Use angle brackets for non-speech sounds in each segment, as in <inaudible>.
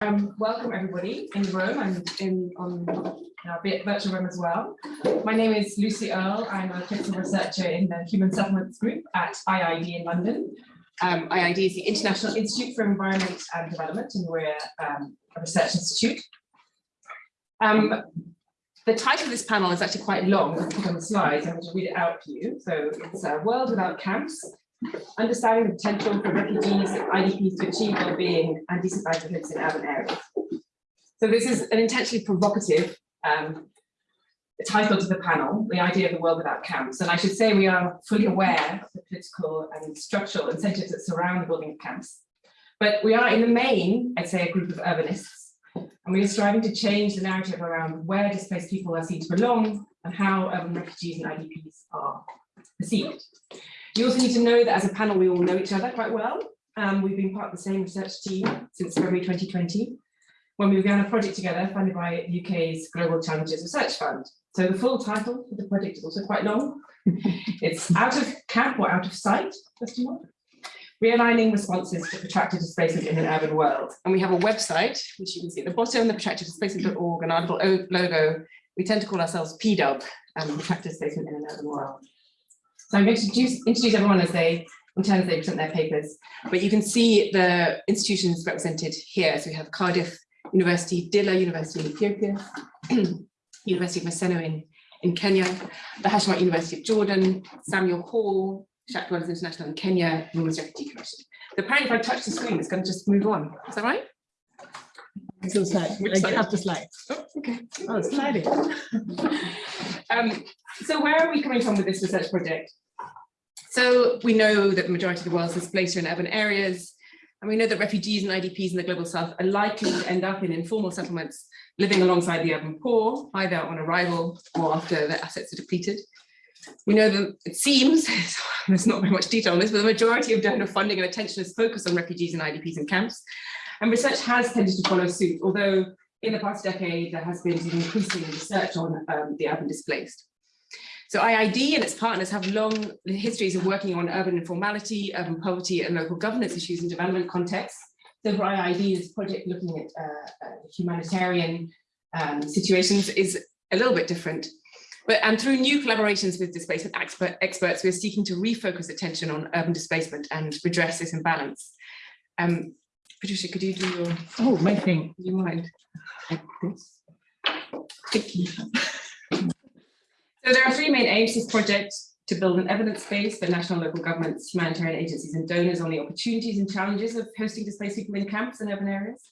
Um, welcome everybody in the room and in on our virtual room as well. My name is Lucy Earle. I'm a principal researcher in the Human Settlements Group at IIED in London. Um, IIED is the International Institute for Environment and Development, and we're um, a research institute. Um, the title of this panel is actually quite long. I put on the slides. I'm going to read it out to you. So it's a world without camps, understanding the potential for refugees and IDPs to achieve well-being and decent livelihoods in urban areas. So this is an intentionally provocative um, title to the panel, the idea of the world without camps. And I should say we are fully aware of the political and structural incentives that surround the building of camps. But we are in the main, I'd say, a group of urbanists. And we are striving to change the narrative around where displaced people are seen to belong and how urban refugees and IDPs are perceived. You also need to know that as a panel, we all know each other quite well. Um, we've been part of the same research team since February 2020, when we began a project together funded by UK's Global Challenges Research Fund. So the full title of the project is also quite long. <laughs> it's Out of Camp or Out of Sight, question mark. Realigning responses to protracted displacement in an urban world. And we have a website, which you can see at the bottom, the protracteddisplacement.org, and our little logo, we tend to call ourselves PDUB, um, protracted displacement in an urban world. So I'm going to introduce, introduce everyone as they, in as they present their papers. But you can see the institutions represented here. So we have Cardiff University, Dilla University in Ethiopia, <clears throat> University of Maseno in, in Kenya, the Hashemite University of Jordan, Samuel Hall, Shack International in Kenya, Women's Refugee Commission. So apparently if I touch the screen, it's going to just move on. Is that right? Still slide. Like, side? have to slide. Oh, okay. Oh, sliding. <laughs> Um, so where are we coming from with this research project? So we know that the majority of the world's displaced are in urban areas, and we know that refugees and IDPs in the global south are likely to end up in informal settlements, living alongside the urban poor, either on arrival or after their assets are depleted. We know that it seems, <laughs> there's not very much detail on this, but the majority of donor funding and attention is focused on refugees and IDPs in camps. And research has tended to follow suit, although in the past decade, there has been increasing research on um, the urban displaced. So IIED and its partners have long histories of working on urban informality, urban poverty, and local governance issues in development contexts. So for IIED, this project looking at uh, uh, humanitarian um, situations is a little bit different. But and through new collaborations with displacement expert, experts, we're seeking to refocus attention on urban displacement and redress this imbalance. Um, Patricia, could you do your, Oh, my thing. you mind? Like this? Thank you. So there are three main aims to this project to build an evidence base for national local governments, humanitarian agencies and donors on the opportunities and challenges of hosting displaced people in camps and urban areas.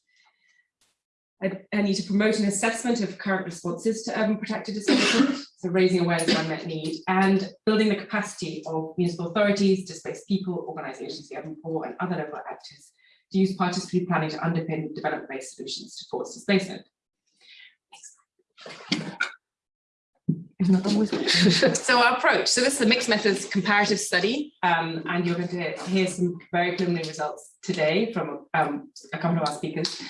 I, I need to promote an assessment of current responses to urban protracted displacement, <coughs> so raising awareness of unmet need and building the capacity of municipal authorities, displaced people, organisations, the urban poor and other local actors to use participatory planning to underpin development-based solutions to forced displacement. so our approach, so this is a mixed methods comparative study, um, and you're going to hear some very preliminary results today from um, a couple of our speakers.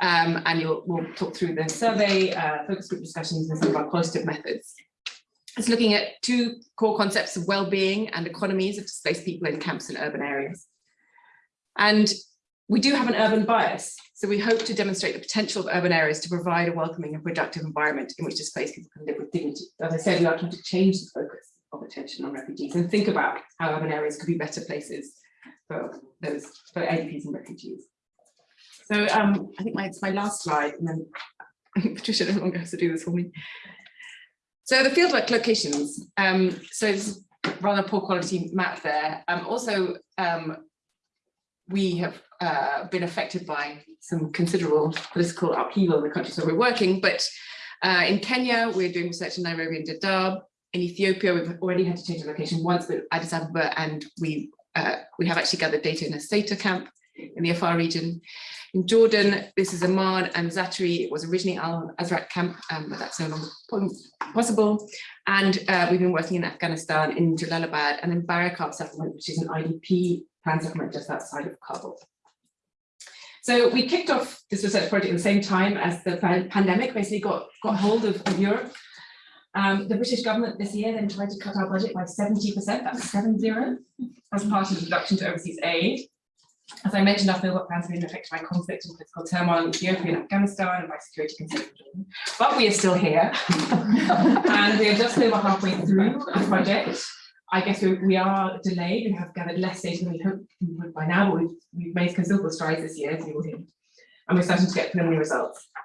Um, and we'll talk through the survey, uh, focus group discussions and some of our qualitative methods. It's looking at two core concepts of well-being and economies of displaced people in camps and urban areas. And we do have an urban bias, so we hope to demonstrate the potential of urban areas to provide a welcoming and productive environment in which displaced people can live with dignity. As I said, we are trying to change the focus of attention on refugees and think about how urban areas could be better places for those for IDPs and refugees. So um, I think my, it's my last slide, and then <laughs> Patricia no longer has to do this for me. So the fieldwork locations. Um, so it's rather poor quality map there. Um, also, um, we have uh, been affected by some considerable political upheaval in the countries where we're working. But uh, in Kenya, we're doing research in Nairobi and Dadaab. In Ethiopia, we've already had to change the location once, but Addis Ababa, and we uh, we have actually gathered data in Aysaita camp in the Afar region. In Jordan, this is Amman and Zatari. It was originally Al Azraq camp, um, but that's no longer possible. And uh, we've been working in Afghanistan, in Jalalabad, and in Barikab settlement, which is an IDP plan settlement just outside of Kabul. So we kicked off this research project at the same time as the pandemic basically got, got hold of, of Europe. Um, the British government this year then tried to cut our budget by 70%, that's seven zero, as part of the reduction to overseas aid. As I mentioned, our fieldwork plans have been affected by conflict and political turmoil in Ethiopia and Afghanistan and by security concerns. But we are still here. <laughs> And we are just over halfway through the project. I guess we, we are delayed and have gathered less data than we hoped we would by now, but we've, we've made considerable strides this year, as you will hear. And we're starting to get preliminary results.